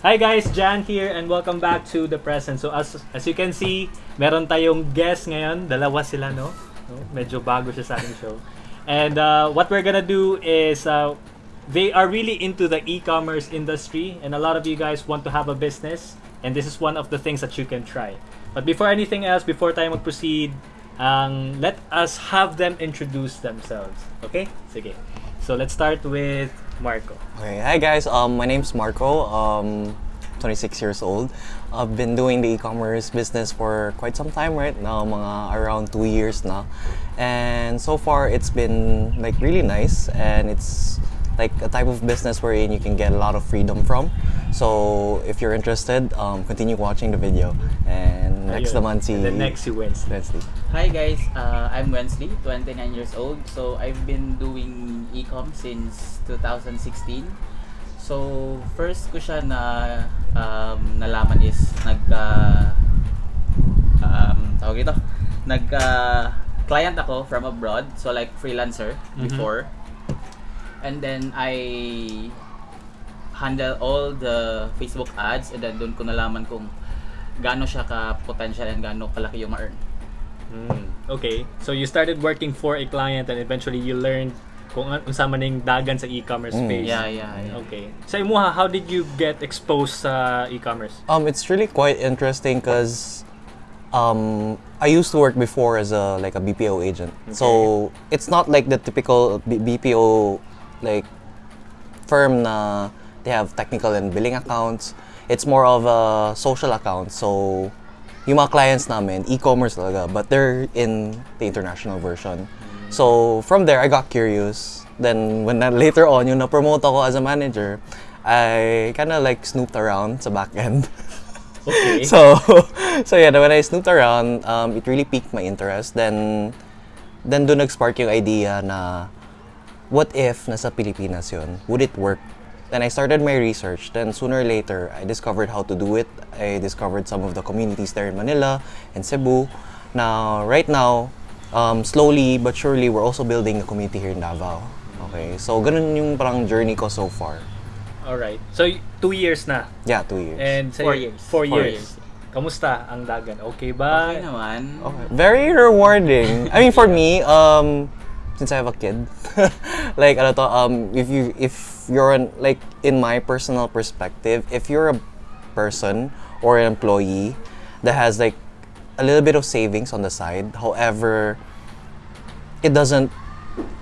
Hi guys, Jan here and welcome back to The Present. So as as you can see, meron tayong guest ngayon. Dalawa sila, no? no? Medyo bago siya sa ating show. And uh, what we're gonna do is uh, they are really into the e-commerce industry and a lot of you guys want to have a business and this is one of the things that you can try. But before anything else, before tayo mag-proceed, um, let us have them introduce themselves. Okay? Sige. So let's start with Marco. Okay, hi guys. Um, my name's Marco. Um, 26 years old. I've been doing the e-commerce business for quite some time right now, mga around two years now. And so far, it's been like really nice, and it's like a type of business wherein you can get a lot of freedom from. So if you're interested, um, continue watching the video. And next Ayun. naman si And then next si Wednesday. Wednesday. Hi guys, uh, I'm Wensley, 29 years old. So I've been doing e-com since 2016. So first ko siya na um, nalaman is nag uh, um, tawag ito, nag uh, client ako from abroad, so like freelancer Mhm. before. And then I handle all the Facebook ads and then doon ko nalaman kung gaano siya ka-potential and gaano kalaki yung ma-earn. Mm, okay. So you started working for a client and eventually you learned kung an- unsa man ning dagan sa e-commerce Mm. space. Yeah, yeah, yeah. Okay. Sa imuha, how did you get exposed sa e-commerce? Um, it's really quite interesting because um, I used to work before as a like a BPO agent. So it's not like the typical B- BPO like firm na they have technical and billing accounts. It's more of a social account. So yung mga clients namin, e-commerce talaga, but they're in the international version. So from there, I got curious. Then when na, later on, yung na-promote ako as a manager, I kind of like snooped around sa back end. Okay. so so yeah when I snooped around um, it really piqued my interest then then doon nag-spark yung idea na what if nasa Pilipinas yun would it work then I started my research then sooner or later I discovered how to do it I discovered some of the communities there in Manila and Cebu now right now um, slowly but surely we're also building a community here in Davao okay so ganun yung parang journey ko so far All right. So two years na. yeah two years And sa Four years. Four, Four years. Kamusta ang dagan? Okay ba? Okay naman. Okay. Very rewarding. I mean, for me, um, since I have a kid, like, ano to, um, if you, if you're an, like, in my personal perspective, if you're a person or an employee that has, like, a little bit of savings on the side, however, it doesn't,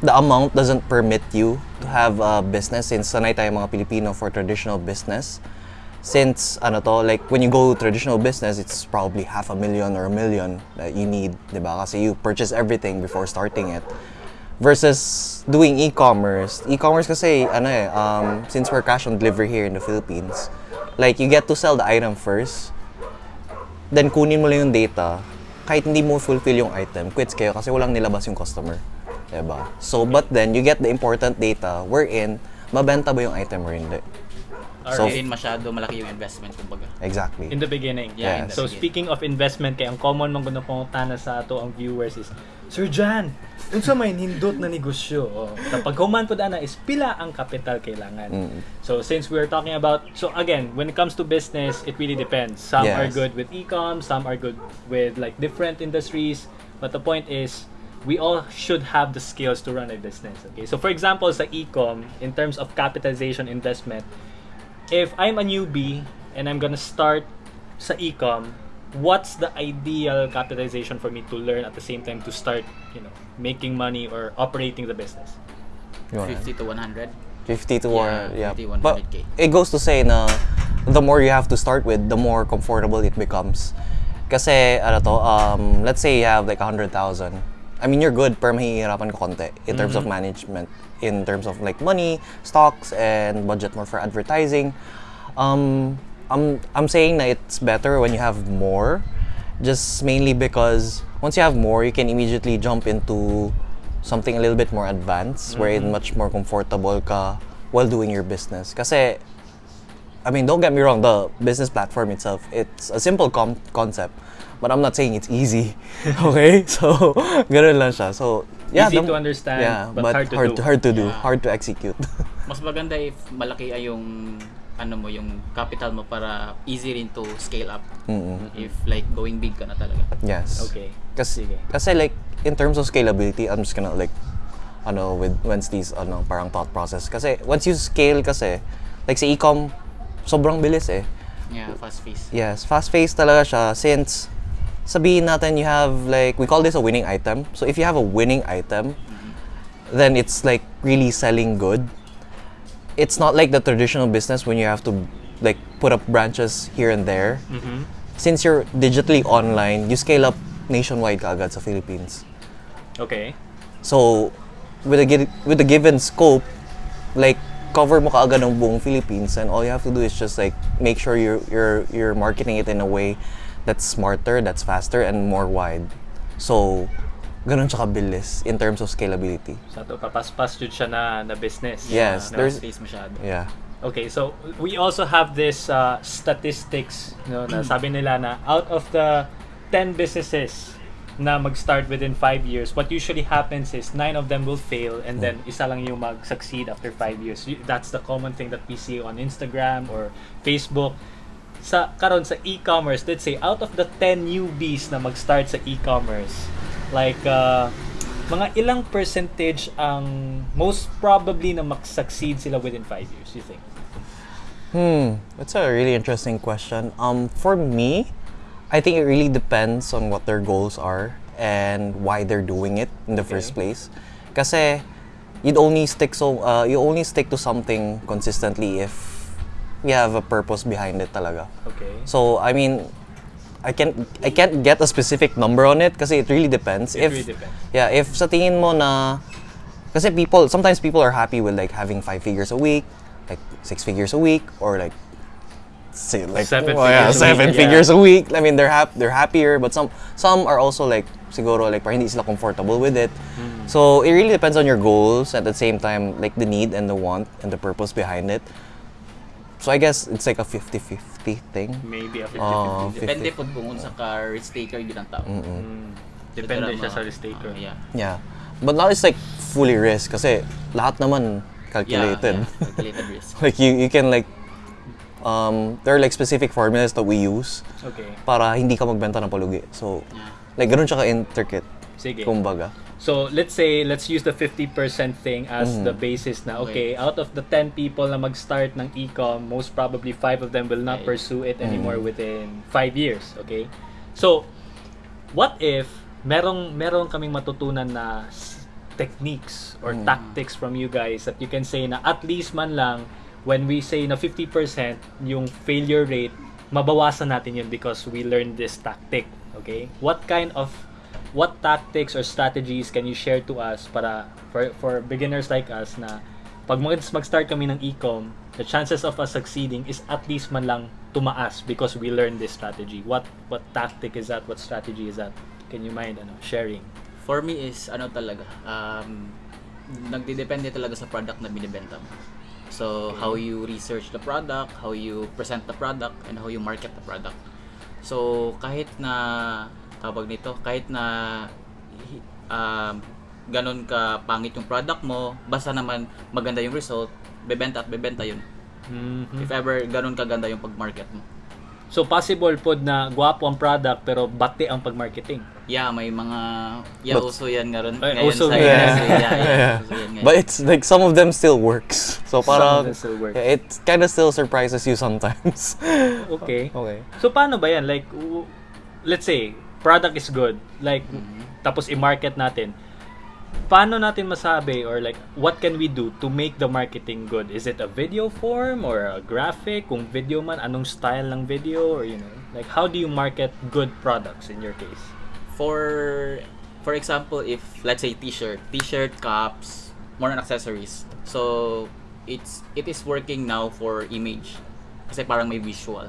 the amount doesn't permit you to have a business. Since sanay tayo mga Pilipino for traditional business since ano to like when you go traditional business it's probably half a million or a million that you need 'di ba? Kasi you purchase everything before starting it versus doing e-commerce e-commerce kasi ano eh um, since we're cash on delivery here in the Philippines like you get to sell the item first then kunin mo lang yung data kahit hindi mo fulfill yung item quits kayo kasi walang nilabas yung customer 'di ba so but then you get the important data wherein mabenta ba yung item or hindi So- hindi rin masyado malaki yung investment kumbaga. exactly In the beginning. Yeah, in the So beginning. speaking of investment, kay ang common mong gusto pangutana sa ato ang viewers is, Sir Jan, unsa may nindot na negosyo? Oh, kapag human po ana is pila ang capital kailangan. Mm. So since we're talking about, so again, when it comes to business, it really depends. Some are Yes. good with e-com, some are good with like different industries. But the point is, we all should have the skills to run a business. Okay, so for example, sa e-com, in terms of capitalization investment, if I'm a newbie and I'm gonna start sa e-com, what's the ideal capitalization for me to learn at the same time to start, you know, making money or operating the business? 50 to 100. 50 to Yeah, 100, yeah. 50, But 100K. it goes to say na the more you have to start with, the more comfortable it becomes. Kasi, ano to, um, let's say you have like 100,000. I mean, you're good, pero mahihirapan ka konti in terms of management, in terms of like money, stocks, and budget more for advertising. Um, I'm, I'm saying na it's better when you have more, just mainly because once you have more, you can immediately jump into something a little bit more advanced, wherein much more comfortable ka while doing your business. Kasi, I mean, don't get me wrong, the business platform itself, it's a simple com- concept. But I'm not saying it's easy. Okay? So, ganun lang siya. So, yeah. Easy the- to understand, yeah, but hard to hard do. hard to do, Yeah. hard to execute. Mas maganda if malaki ay yung ano mo yung capital mo para easy rin to scale up Mm-mm. if like going big ka na talaga. Yes. Okay. Kasi, Sige. kasi like, in terms of scalability, I'm just gonna like, ano, with Wednesday's, ano, parang thought process. Kasi, once you scale kasi, like sa e-com, sobrang bilis eh. Yeah, fast pace. Yes, fast-paced talaga siya since sabihin natin you have like, we call this a winning item. So, if you have a winning item, then it's like really selling good. It's not like the traditional business when you have to like put up branches here and there. Mhm. Since you're digitally online, you scale up nationwide kaagad sa Philippines. Okay. So, with a with a given scope, like cover mo kaagad ng buong Philippines and all you have to do is just like make sure you're you're you're marketing it in a way that's smarter, that's faster and more wide. So, ganun siya kabilis in terms of scalability. Sa to kapaspas jud siya na na business. Yes, No? there's- Fast pace masyado. Yeah. Okay, so we also have this uh, statistics, no, na sabi nila na out of the 10 businesses na mag-start within 5 years, what usually happens is 9 of them will fail and then isa lang yung mag-succeed after 5 years. That's the common thing that we see on Instagram or Facebook. Sa karon sa e-commerce, let's say out of the 10 newbies na mag-start sa e-commerce, like uh, mga ilang percentage ang most probably na mag-succeed sila within 5 years, you think? Hmm, that's a really interesting question. Um, for me, I think it really depends on what their goals are and why they're doing it in the first place. Kasi you'd only stick so uh, you only stick to something consistently if you have a purpose behind it talaga. Okay. So I mean, I can't I can't get a specific number on it kasi it really depends. It if really depends. yeah, if sa tingin mo na kasi people sometimes people are happy with like having five figures a week, like six figures a week or like say like Seven oh, yeah, figures a seven week, yeah. figures a week. I mean they're hap- they're happier but some some are also like siguro like parang hindi sila comfortable with it. Hmm. So it really depends on your goals at the same time like the need and the want and the purpose behind it. So I guess it's like a 50-50 thing. Maybe a 50-50. Oh, Depende 50. po kung unsa ka risk taker yun ang tao. Mm. Depende Ito siya sa mga- risk taker. ah, yeah. Yeah. But now it's like fully risk kasi lahat naman Yeah, calculated. yeah, calculated risk. like you you can like um there are like specific formulas that we use Okay. para hindi ka magbenta ng palugi. So Yeah. like ganun siya ka-intricate. Sige. Kumbaga. So, let's say, let's use the 50% thing as the basis na, okay, Okay. out of the 10 people na mag-start ng e-com, most probably 5 of them will not Okay. pursue it anymore within 5 years, okay? So, what if merong merong kaming matutunan na techniques or tactics from you guys that you can say na at least man lang when we say na 50% yung failure rate mabawasan natin yun because we learned this tactic okay what kind of what tactics or strategies can you share to us para for for beginners like us na pag mag- mag-start kami ng e-com the chances of us succeeding is at least man lang tumaas because we learned this strategy. What what tactic is that? What strategy is that? Can you mind ano sharing? For me is ano talaga, um, nagdidepende talaga sa product na binibenta mo. So, how you research the product, how you present the product, and how you market the product. So, kahit na, tawag nito, kahit na um, ganun ka pangit yung product mo, basta naman maganda yung result, bebenta at bebenta yun. Mhm. If ever ganun kaganda yung pag-market mo. So possible pod na gwapo ang product pero bati ang pag-marketing. Yeah, may mga, yeah, But- uso yan ngayon, Ay, ngayon uso sa yan. industry. Yeah, yeah, Yeah. uso yan ngayon. But it's like some of them still works. So parang them still work. yeah, it kind of still surprises you sometimes. Okay. okay. So paano ba yan? Like w- let's say product is good. Like tapos i-market natin. Paano natin masabi or like what can we do to make the marketing good? Is it a video form or a graphic? Kung video man, anong style ng video or you know, like how do you market good products in your case? for for example if let's say t-shirt t-shirt caps more on accessories so it's it is working now for image kasi parang may visual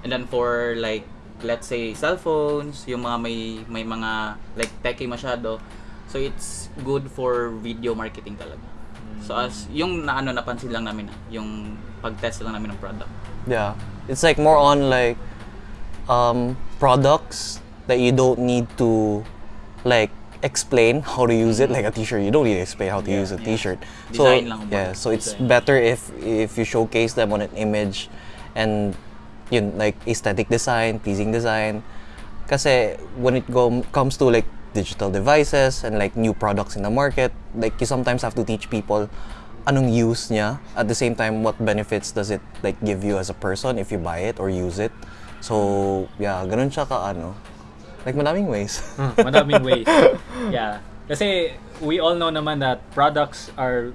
and then for like let's say cellphones yung mga may may mga like techy masyado. So it's good for video marketing talaga. So as yung naano napansin lang namin ah, yung pag-test lang namin ng product. Yeah. It's like more on like um products that you don't need to like explain how to use it. Like a t-shirt you don't need to explain how to Yeah, use a yeah. t-shirt. So Design lang yeah so it's better if if you showcase them on an image and yun like aesthetic design pleasing design. Kasi when it go, comes to like digital devices and like new products in the market like you sometimes have to teach people anong use niya. At the same time what benefits does it like give you as a person if you buy it or use it? So yeah ganun siya ka ano. Like madaming ways. Hmm, madaming ways. Yeah. Kasi we all know naman that products are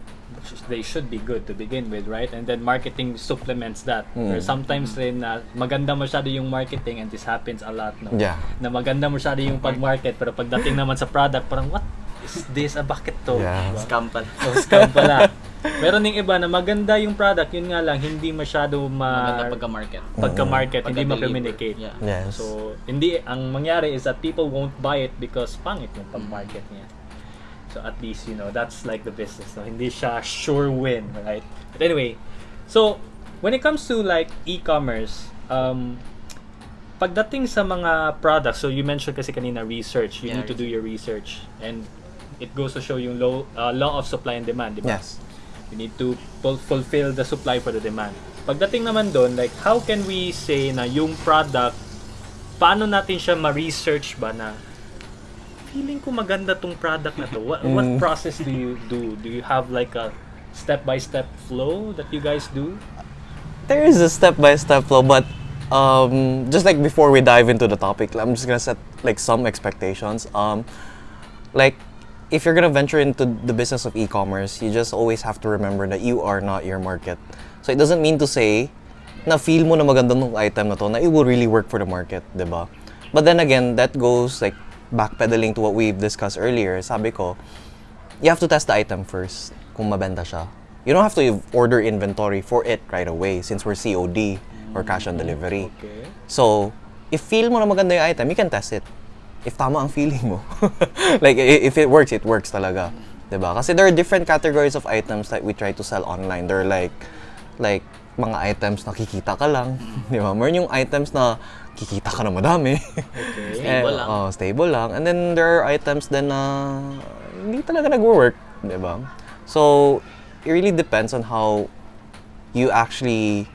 they should be good to begin with, right? And then marketing supplements that. Mm. Or sometimes rin na maganda masyado yung marketing and this happens a lot, no? Yeah. Na maganda masyado yung pag-market pero pagdating naman sa product, parang what is this? Ah, bakit to? Yeah. Diba? Scam pala. Oh, scam pala. Meron ding iba na maganda yung product, yun nga lang, hindi masyado ma... Maganda pagka-market. pagka-market, hindi Pagka-deliver. ma-communicate. Yeah. yes So, hindi, ang mangyari is that people won't buy it because pangit yung pag-market niya. So, at least, you know, that's like the business. No? Hindi siya sure win, right? But anyway, so, when it comes to like e-commerce, um, pagdating sa mga products, so you mentioned kasi kanina research, you Yeah, need to do your research. And it goes to show yung low, uh, law of supply and demand, di ba? yes You need to ful- fulfill the supply for the demand. Pagdating naman doon, like, how can we say na yung product, paano natin siya ma-research ba na feeling ko maganda tong product na to. What, what Mm. process do you do? Do you have like a step-by-step flow that you guys do? there is a step-by-step flow but um, just like before we dive into the topic i'm just gonna set like some expectations um, like if you're gonna venture into the business of e-commerce you just always have to remember that you are not your market so it doesn't mean to say na feel mo na maganda ng item na to na it will really work for the market, 'di ba? But then again, that goes like backpedaling to what we've discussed earlier. Sabi ko, you have to test the item first kung mabenta siya. You don't have to order inventory for it right away since we're COD or cash on delivery. Okay. So, if feel mo na maganda yung item, you can test it. If tama ang feeling mo. like, if it works, it works talaga. ba? Kasi there are different categories of items that we try to sell online. They're like, like, mga items na kikita ka lang. 'Di ba? Meron yung items na kikita ka na madami. Okay. Stable Eh, lang. oh, stable lang. And then there are items then na hindi talaga nag-work, 'di ba? So, it really depends on how you actually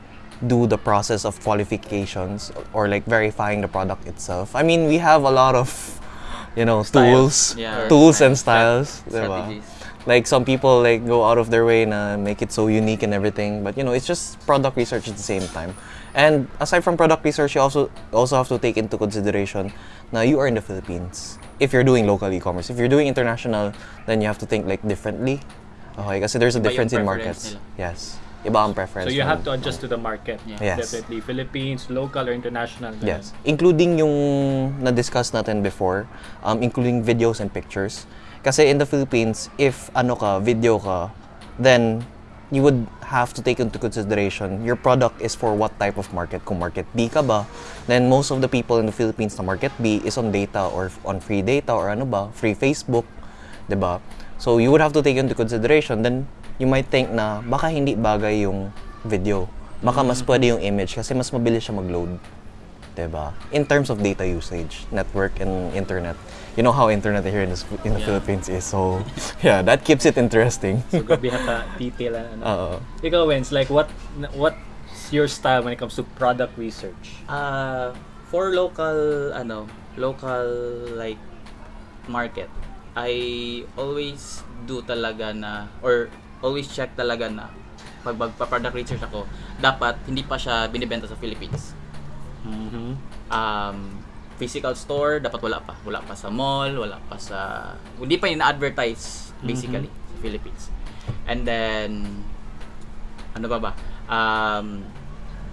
do the process of qualifications or like verifying the product itself. I mean, we have a lot of you know, Styles. tools, Yeah. tools and styles, 'di ba? Like some people like go out of their way and make it so unique and everything, but you know, it's just product research at the same time. And aside from product research, you also also have to take into consideration now you are in the Philippines. If you're doing local e-commerce, if you're doing international, then you have to think like differently. Okay, kasi there's a Iba difference in markets. nila. Yes. Iba ang preference. So you have to adjust to the market. Yeah. Yes. Definitely. Philippines, local or international. ganun. Yes. Including yung na-discuss natin before, um, including videos and pictures. Kasi in the Philippines, if ano ka, video ka, then you would have to take into consideration your product is for what type of market. Kung market B ka ba, then most of the people in the Philippines na market B is on data or on free data or ano ba, free Facebook, 'di ba? So you would have to take into consideration then you might think na baka hindi bagay yung video. Baka mas pwede yung image kasi mas mabilis siya mag-load. ba? In terms of data usage, network and internet. You know how internet here in the, in the Yeah. Philippines is. So, yeah, that keeps it interesting. So grabe hata detail and ano. Ikaw, Wens, like what what's your style when it comes to product research? Uh, for local, ano, local, like, market, I always do talaga na, or always check talaga na, pag magpa-product research ako, dapat hindi pa siya binibenta sa Philippines. Mm-hmm. Um, physical store, dapat wala pa. Wala pa sa mall, wala pa sa... Hindi pa ina-advertise, basically, sa Philippines. And then, ano ba ba? Um,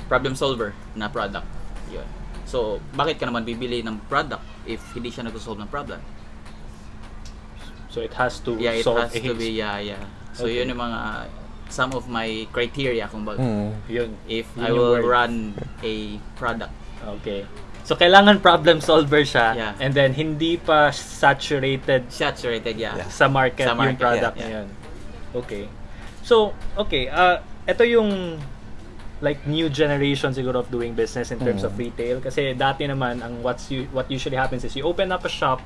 problem solver na product. Yun. So, bakit ka naman bibili ng product if hindi siya nag-solve ng problem? So it has to Yeah, it solve has to be, yeah, yeah. So, Okay. yun yung mga, some of my criteria kung bag, Mm. Yun. if Yun I will word. run a product. Okay. So kailangan problem solver siya Yeah. and then hindi pa saturated Saturated, yeah. Yeah. sa market, Sa yung market, product yeah, na yun. Okay. So, okay, uh, ito yung like new generation siguro of doing business in terms of Mm. retail kasi dati naman ang what's you, what usually happens is you open up a shop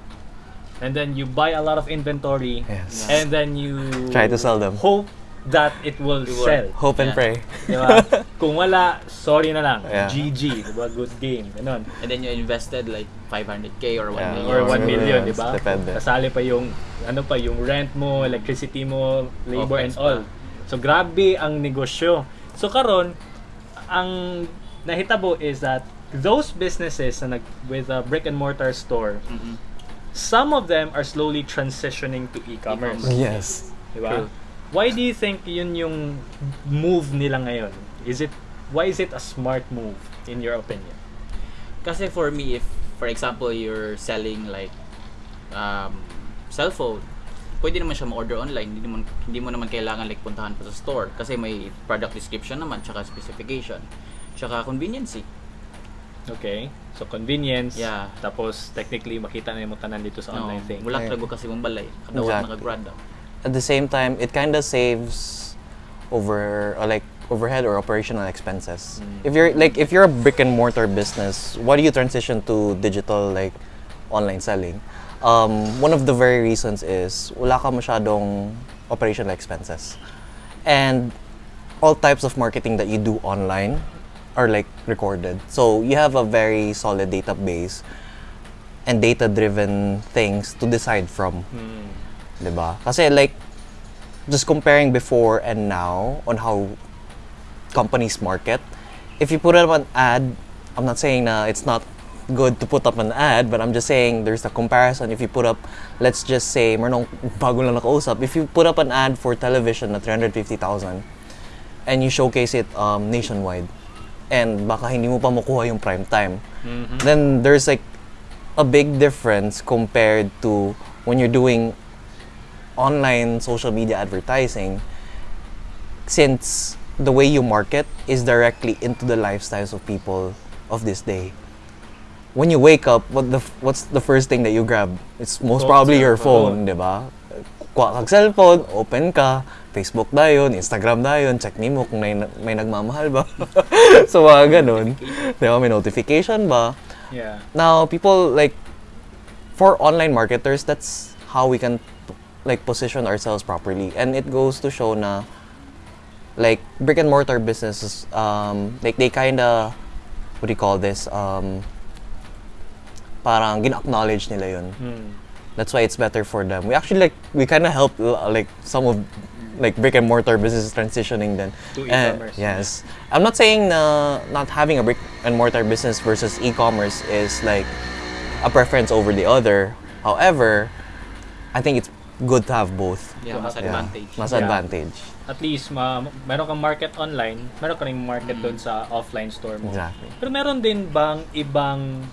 and then you buy a lot of inventory, Yes. and then you Try to sell them. Hope that it will It will. sell. Hope and Yeah. pray. Di ba? Kung wala, sorry na lang. Yeah. GG. Di ba? Good game. Ganun. And then you invested like 500k or 1 Yeah. million. Or 1 Yeah. million, di ba? Depende. Kasali pa yung, ano pa, yung rent mo, electricity mo, labor and OPEX all. pa. So, grabe ang negosyo. So, karon ang nahitabo is that those businesses na nag, with a brick and mortar store, Mm-mm. some of them are slowly transitioning to e-commerce. Yes. Di ba? True. Why do you think yun yung move nila ngayon? Is it, why is it a smart move, in your opinion? Kasi for me, if for example you're selling like um, cellphone, pwede naman siya ma-order online. Hindi mo, hindi mo naman kailangan like puntahan pa sa store kasi may product description naman tsaka specification. Tsaka convenience. eh. Okay. So, convenience. Yeah. Tapos, technically, makita na yung tanan dito sa online No, thing. Wala Yeah. talaga kasi mong balay. Kadawat Exactly. nakagrad daw. At the same time, it kind of saves over uh, like overhead or operational expenses. Mm. If you're like if you're a brick and mortar business, why do you transition to digital like online selling? Um, one of the very reasons is wala ka masyadong operational expenses. And all types of marketing that you do online are like recorded. So you have a very solid database and data-driven things to decide from. Hmm. 'Di ba? Kasi like just comparing before and now on how companies market, if you put up an ad, I'm not saying na it's not good to put up an ad, but I'm just saying there's a comparison. If you put up, let's just say, meron bago lang nakausap, if you put up an ad for television na 350,000 and you showcase it um, nationwide, and baka hindi mo pa makuha yung prime time, Mhm. then there's like a big difference compared to when you're doing online social media advertising since the way you market is directly into the lifestyles of people of this day when you wake up what the what's the first thing that you grab it's most Phone, probably your cellphone. phone di ba kuha kag cellphone open ka Facebook dayon, Instagram dayon, check nimo kung may, may nagmamahal ba. so mga ganun. Di ba, may notification ba? Yeah. now people like for online marketers that's how we can like position ourselves properly. And it goes to show na like brick and mortar businesses um like they kind of what do you call this um parang gin-acknowledge nila yun. Hmm. that's why it's better for them. We actually like we kind of help uh, like some of like brick and mortar businesses transitioning then. To And- e-commerce. yes. I'm not saying na not having a brick and mortar business versus e-commerce is like a preference over the other. However i think it's good to have both Yeah, mas Yeah. advantage. mas Yeah. advantage At least, ma meron kang market online, meron ka market doon sa offline store mo. exactly Pero meron din bang ibang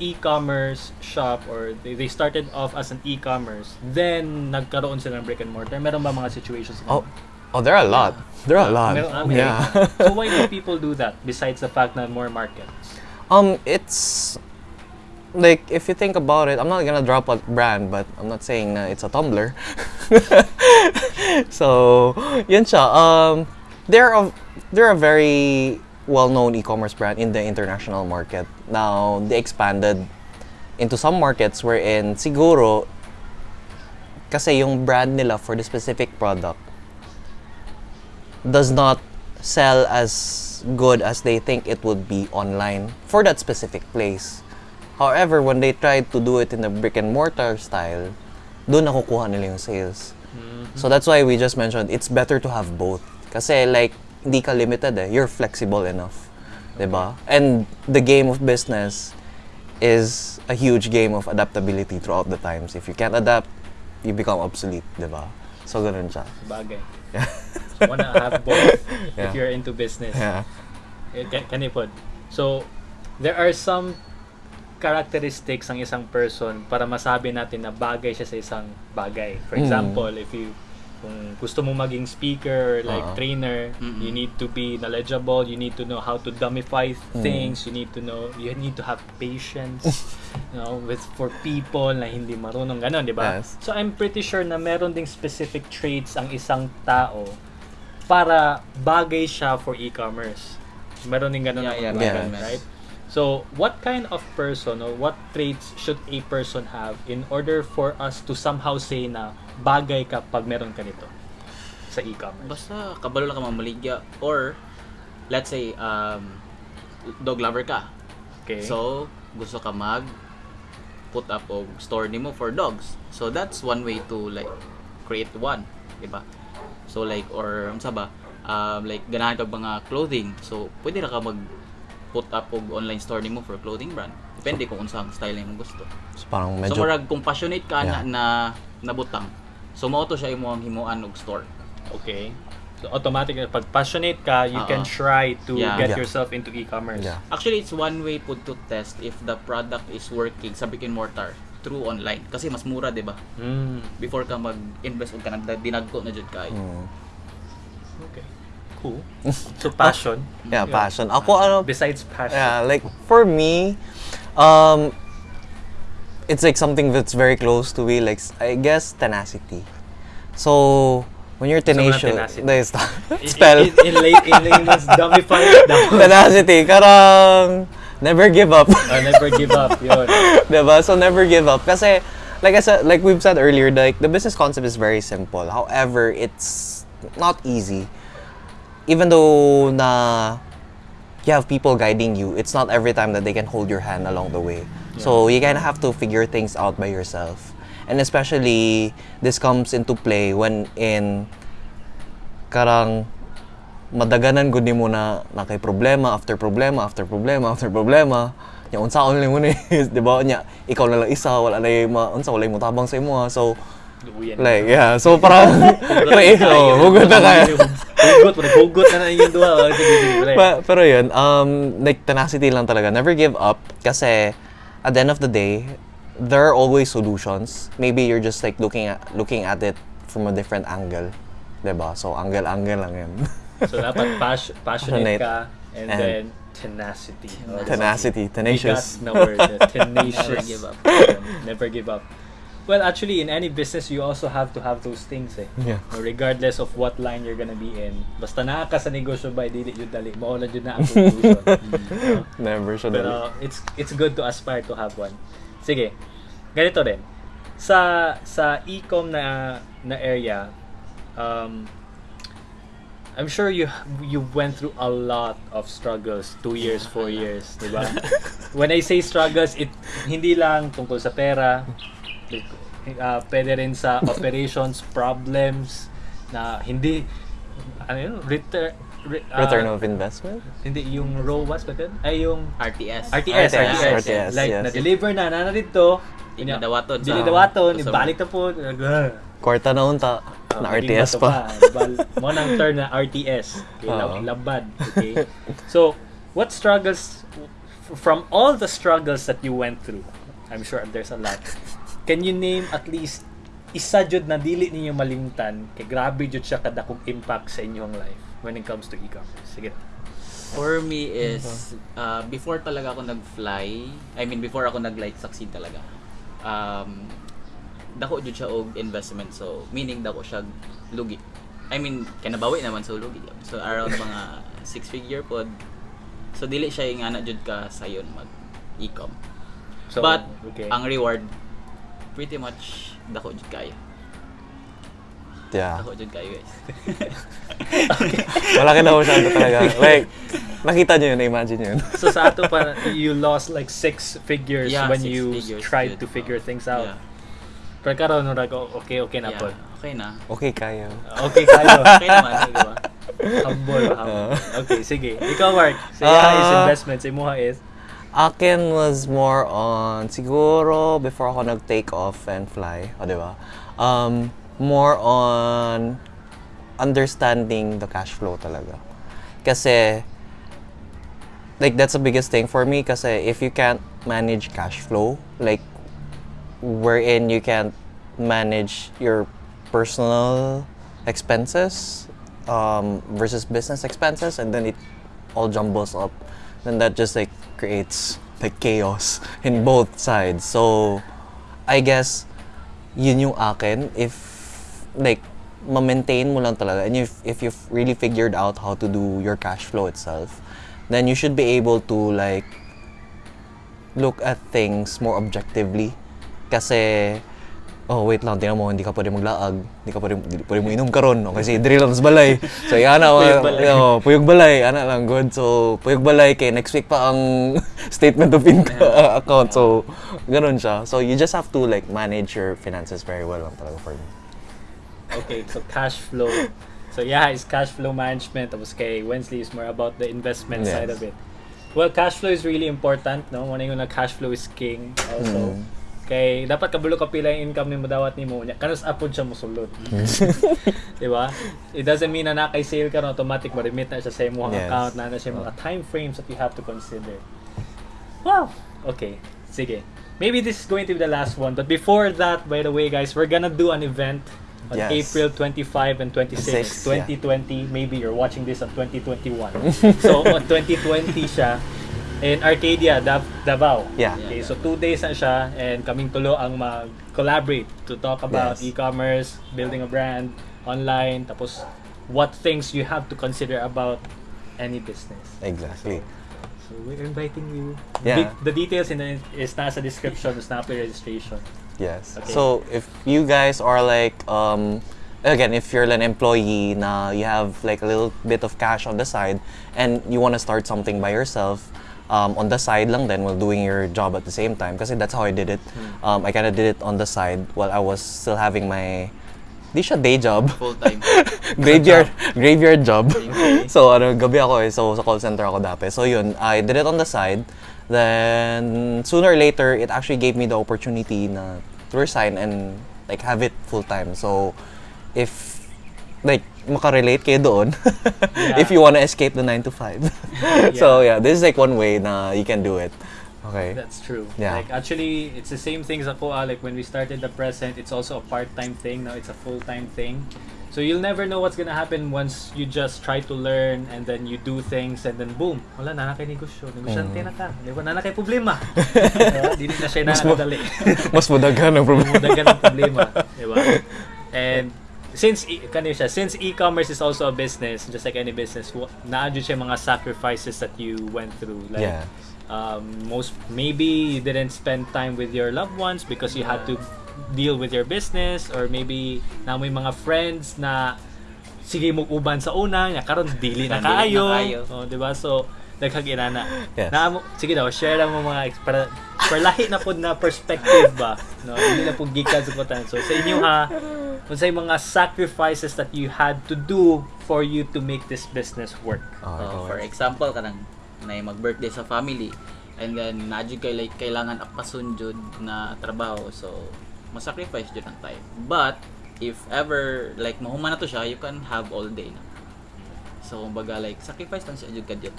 e-commerce shop or they, they started off as an e-commerce, then nagkaroon sila ng brick and mortar? Meron ba mga situations? na oh oh there are a lot there are a lot Meron, ah, yeah so why do people do that besides the fact na more markets? Um, it's like if you think about it, I'm not gonna drop a brand, but I'm not saying it's a Tumblr. so, yun siya. Um, they're a they're a very well-known e-commerce brand in the international market. Now they expanded into some markets wherein siguro kasi yung brand nila for the specific product does not sell as good as they think it would be online for that specific place. However, when they tried to do it in the brick and mortar style, doon nakukuha nila yung sales. So that's why we just mentioned it's better to have both. Kasi like, hindi ka limited eh. You're flexible enough. 'di ba? And the game of business is a huge game of adaptability throughout the times. If you can't adapt, you become obsolete, 'di ba? So ganun siya. Bagay. So, wanna have both if you're into business. Yeah. Eh, Can, kanipod. So, there are some characteristics ng isang person para masabi natin na bagay siya sa isang bagay. For Mm. example, if you kung gusto mo maging speaker or like Oo. trainer, Mm-mm. you need to be knowledgeable, you need to know how to dumbify things, you need to know, you need to have patience, you know, with for people na hindi marunong ganon, di ba? Yes. So I'm pretty sure na meron ding specific traits ang isang tao para bagay siya for e-commerce. Meron din ganun Yeah, yeah, meron. right? So, what kind of person or what traits should a person have in order for us to somehow say na bagay ka pag meron ka nito sa e-commerce? Basta kabalo lang ka mamaligya or let's say um dog lover ka. Okay. So gusto ka mag put up og store nimo for dogs. So that's one way to like create one, di ba? So like or unsa ba? Um, like ganahan ka mga clothing. So pwede ra ka mag put up og online store nimo for clothing brand. Depende kung unsang style nimo gusto. So, parang So medyo... murag kung passionate ka Yeah. na, na nabutang. So mao to siya imong himuan og store. Okay. So, automatic, pag passionate ka, you can Oo. try to Yeah. get Yeah. yourself into e-commerce. Yeah. Actually, it's one way po to test if the product is working sa brick and mortar through online. Kasi mas mura, di ba? Mm. Before ka mag-invest o ka nag dinagko na dyan kayo. Mm. Okay. Cool. So, passion. Yeah, passion. Ako, ano, Besides passion. Yeah, like for me, um, it's like something that's very close to me. Like I guess tenacity. So when you're So, tenacious, tenacity. there's In- spell In, in, lay- in layman's dumbify it down. tenacity. Karang never give up. Uh, never give up. Yun. diba? So never give up. Kasi like I said, like we've said earlier, like the business concept is very simple. However, it's not easy. Even though na you have people guiding you, it's not every time that they can hold your hand along the way. So you kind of have to figure things out by yourself. And especially this comes into play when in karang madaganan gud nimo na na kay problema after problema after problema after problema nya unsa only mo ni di ba nya ikaw na lang isa wala na ma unsa wala mo tabang sa imo so Luyan. like yeah so parang create oh hugot na kaya Hugot. Hugot na na yung duha. Sige, sige, pre. Pa- pero yun, um, like tenacity lang talaga. Never give up kasi at the end of the day, there are always solutions. Maybe you're just like looking at looking at it from a different angle. 'Di ba? So angle-angle lang yun. So, dapat pas- passionate ka and, And- then tenacity. Tenacity, Bigas tenacious. na word. Tenacious. Never give up. Never give up. Well, actually, in any business, you also have to have those things eh. Yeah. Regardless of what line you're gonna be in. Basta naa ka sa negosyo ba, dili yun dali. Mawala yun na ang conclusion. No? Never should Pero it's it's good to aspire to have one. Sige. Ganito rin. Sa sa e-com na na area, um I'm sure you you went through a lot of struggles, two years, four years, di ba? When I say struggles, it hindi lang tungkol sa pera, like, uh, pwede rin sa operations, problems, na hindi, ano yun, return, re, uh, Return of investment? hindi, yung ROAS ba yun? Ay, yung RTS. RTS, RTS. RTS, RTS, like, yes. na-deliver na, na dito. Inadawaton sa- Dili dawaton, sa- ibalik na po. Kwarta na unta. Ah, na RTS pa. Mo nang term na RTS. Okay, lab- Oo. labad. Okay. So, what struggles, from all the struggles that you went through, I'm sure there's a lot, can you name at least isa jud na dili ninyo malimtan kay grabe jud siya kadakog impact sa inyong life when it comes to e-commerce. Sige. For me is, uh, before talaga ako nag-fly, I mean, before ako nag-like succeed talaga, um, dako jud siya og investment. So, meaning dako siya lugi. I mean, kanabawi naman sa lugi. So, around mga six figure pod. So, dili siya yung ana jud ka sayon mag e-com. So, But, okay. ang reward, pretty much dako jud kayo. Yeah. Dako jud kayo guys. Malaki na masyado talaga. Like, nakita nyo yun, na-imagine yun. so sa ato pa you lost like six figures Yeah, when six you figures, tried to figure things out. Yeah. Pero karon no rago okay okay na Yeah, po. okay na. Okay, kaya. Okay kayo. Okay naman, di ba? humble, humble. Uh. okay, sige. Ikaw Mark, sa uh, is Ah. investment, sa imuha is Akin was more on, siguro, before ako nag-take off and fly, o di ba? Um, more on understanding the cash flow talaga. Kasi, like, that's the biggest thing for me kasi if you can't manage cash flow, like, wherein you can't manage your personal expenses um, versus business expenses and then it all jumbles up then that just like creates like chaos in both sides so I guess yun yung akin if like ma-maintain mo lang talaga and if, if you've really figured out how to do your cash flow itself then you should be able to like look at things more objectively. Kasi, oh wait lang, tingnan mo, hindi ka pwede maglaag, hindi ka pwede, hindi pwede mo inom karon o kasi diri lang sa balay. So, yan na, Puyog balay. oh, puyog balay, ana lang, good. So, puyog balay, kay next week pa ang statement of income account. So, ganun siya. So, you just have to like manage your finances very well lang talaga for me. Okay, so cash flow. So yeah, it's cash flow management. Tapos kay Wensley is more about the investment Yes. side of it. Well, cash flow is really important, no? Muna yung na cash flow is king also. Mm. Kay dapat kabulo ka pila yung income nimo dawat nimo nya kanus apod siya mosulod. Di ba? It doesn't mean na nakay sale ka no automatic mo remit na siya sa imong Yes. account na na siya mga time frames that you have to consider. Wow. Okay. Sige. Maybe this is going to be the last one. But before that, by the way, guys, we're gonna do an event on Yes. April 25 and 26, Six, yeah. 2020. Maybe you're watching this on 2021. so, on 2020 siya in Arcadia, Dav- Davao. Yeah. Okay, so two days na siya and kaming tulo ang mag-collaborate to talk about Yes. e-commerce, building a brand, online, tapos what things you have to consider about any business. Exactly. So we're inviting you. Yeah. Di- the details in the, is nasa description, is nasa registration. Yes. Okay. So if you guys are like um again if you're an employee na you have like a little bit of cash on the side and you want to start something by yourself um, on the side lang then while doing your job at the same time because that's how I did it. Um, I kind of did it on the side while I was still having my di siya day job. Full time. graveyard graveyard job. Okay. so ano gabi ako eh. So sa call center ako dati. So yun, I did it on the side. Then sooner or later it actually gave me the opportunity na to resign and like have it full time. So if like makarelate kayo doon Yeah. if you want to escape the 9 to 5. so yeah, this is like one way na you can do it. Okay. That's true. Yeah. Like actually, it's the same things ako. ah, Like when we started the present, it's also a part-time thing. Now it's a full-time thing. So you'll never know what's gonna happen once you just try to learn and then you do things and then boom, wala na kay negosyo. Negosyante Mm. na ka. Di ba? Na kay problema. Diba? Dili na siya nakakadali. Mas madagan ang problema. Dagan ang problema, di ba? And since e- siya, since e-commerce is also a business, just like any business, naadyo siya mga sacrifices that you went through. Like Yeah. um, most maybe you didn't spend time with your loved ones because you had to deal with your business or maybe na may mga friends na sige mo uban sa una nya karon dili na kaayo. oh di ba so nagkaginana Yes. na sige daw share lang mo mga para para lahi na pod na perspective ba no hindi na pud gikan sa kutan so sa inyo ha unsay mga sacrifices that you had to do for you to make this business work Oh, So, ikaw, for example, kanang na mag-birthday sa family and then nadyo kay like kailangan apasun jud na trabaho. So, masacrifice jud ang time. But if ever like mahuman na to siya, you can have all day na. So, kumbaga like sacrifice lang siya jud kadyo.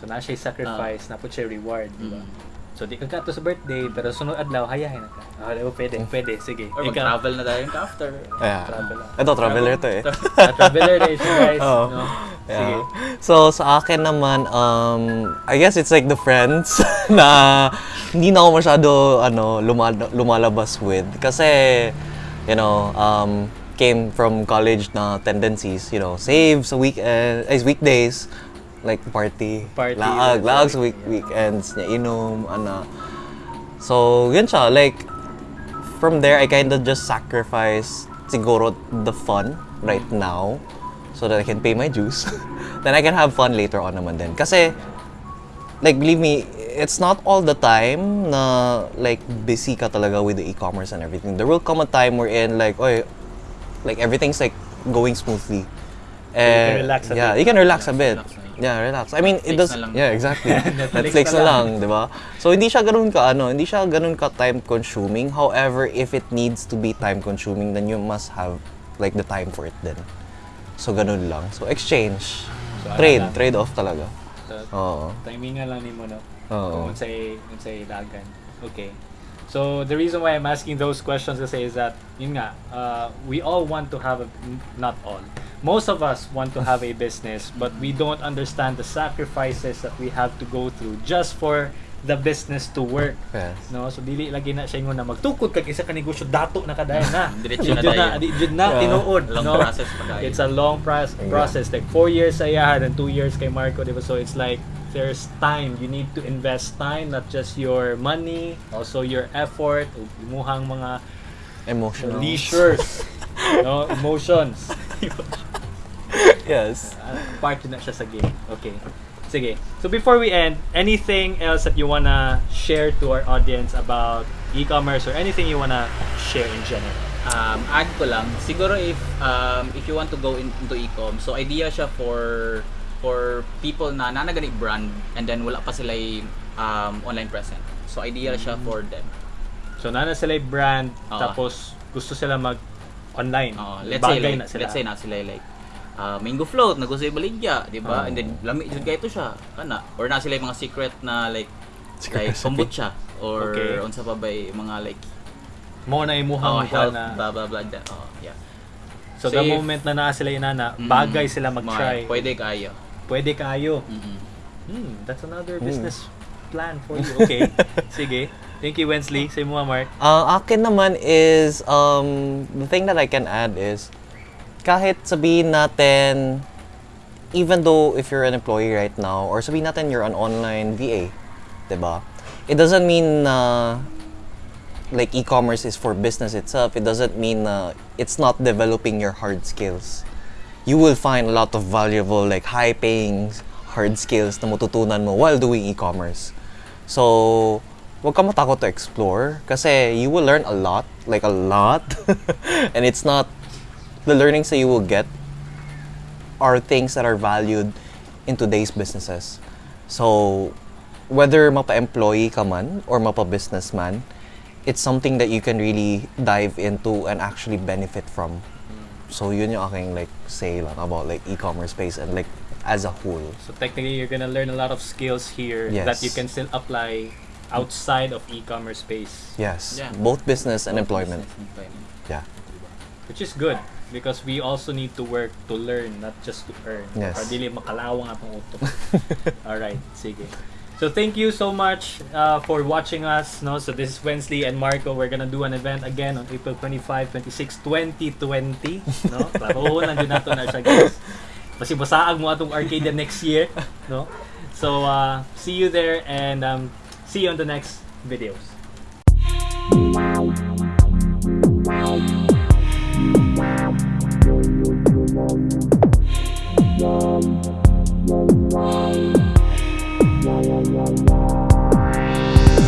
So na siya sacrifice na pud siya reward di ba Mm. So di ka kato sa birthday pero sunod adlaw hayahin na ka. Ah, ba pwede, pwede. Sige. Or mag-travel na tayo after. Yeah. Travel. Ito, traveler to eh. Traveler din siya guys. Oo. No? Sige. Yeah. So, sa akin naman, um, I guess it's like the friends na hindi na ako masyado ano, luma- lumalabas with. Kasi, you know, um, came from college na tendencies, you know, save sa weekend, ay, weekdays, like party, Party, laag, that's laag sa week, weekends, niya inom, ano. So, yun siya, like, from there, I kind of just sacrifice siguro the fun right now so that I can pay my dues. then I can have fun later on naman din. Kasi, like, believe me, it's not all the time na, like, busy ka talaga with the e-commerce and everything. There will come a time wherein, like, oy, like, everything's, like, going smoothly. can And, relax a yeah, bit. you can relax a bit. Yeah, relax. I mean, it Netflix does, na lang. yeah, exactly. Netflix Netflix na lang. lang, di ba? So, hindi siya ganun ka, ano, hindi siya ganun ka time consuming. However, if it needs to be time consuming, then you must have, like, the time for it then. So, ganun lang. So, exchange. So, ano trade. lang? Trade off talaga. So, Oo. timingan lang ni mo no. Oo. Kung unsay unsay dagan. Okay. So the reason why I'm asking those questions kasi is that yun nga, uh, we all want to have a not all. Most of us want to have a business, but we don't understand the sacrifices that we have to go through just for the business to work. Yes. No, so dili lagi na siya na magtukod kag isa ka negosyo dato na kadayon na. Diretso na tayo. di- di na Yeah. tinuod, Long no? process. It's a long pros- Yeah. process. Like four years sa iyahan and two years kay Marco, di ba? So it's like there's time. You need to invest time, not just your money, also your effort, imuhang mga Emotional. leisures, no, emotions. Yes. Uh, part na siya sa game. Okay. Sige. So before we end, anything else that you wanna share to our audience about e-commerce or anything you wanna share in general? Um, add ko lang, siguro if um, if you want to go in- into e-com, so idea siya for for people na nanaganig brand and then wala pa sila um, online present. So idea siya for them. So nana sila brand, Oo. tapos gusto sila mag online. Uh, let's say Bagay like, na sila. let's say na sila like uh, mango float na gusto baligya, di ba? Oo. And then lami jud kay ito siya kana or na sila mga secret na like Secret like kombucha or Okay. unsa pa ba yung mga like Mo na oh, imuhang health na. blah blah blah that. Oh, yeah. So, So the if- moment na naa sila yung nana, Mm, bagay sila mag-try. Pwede kayo. Pwede kayo. Mm-mm. Hmm, that's another Hmm. business plan for you. Okay. Sige. Thank you, Wensley. Say mo, Mark. Ang akin naman is, um, the thing that I can add is, kahit sabihin natin, even though if you're an employee right now, or sabihin natin you're an online VA, 'di ba? It doesn't mean na like e-commerce is for business itself. It doesn't mean na it's not developing your hard skills. You will find a lot of valuable, like high-paying hard skills na matutunan mo while doing e-commerce. So, huwag ka matakot to explore kasi you will learn a lot, like a lot. and it's not the learnings that you will get are things that are valued in today's businesses. So, whether mapa-employee ka man or mapa-businessman, it's something that you can really dive into and actually benefit from. So, yun yung aking like say lang about like e-commerce space and like as a whole. So technically, you're gonna learn a lot of skills here that Yes. you can still apply outside of e-commerce space, Yes, Yeah. both business and employment. Employment. Yeah. which is good because we also need to work to learn, not just to earn. Yes. Para dili makalawang atong utok. All right, sige. So thank you so much uh, for watching us. No, so this is Wensley and Marco. We're gonna do an event again on April 25, 26, 2020. No, klaro nandiyo nato na siya guys. Kasi basaag mo atong arcade next year. No, so uh, see you there and um, see you on the next videos.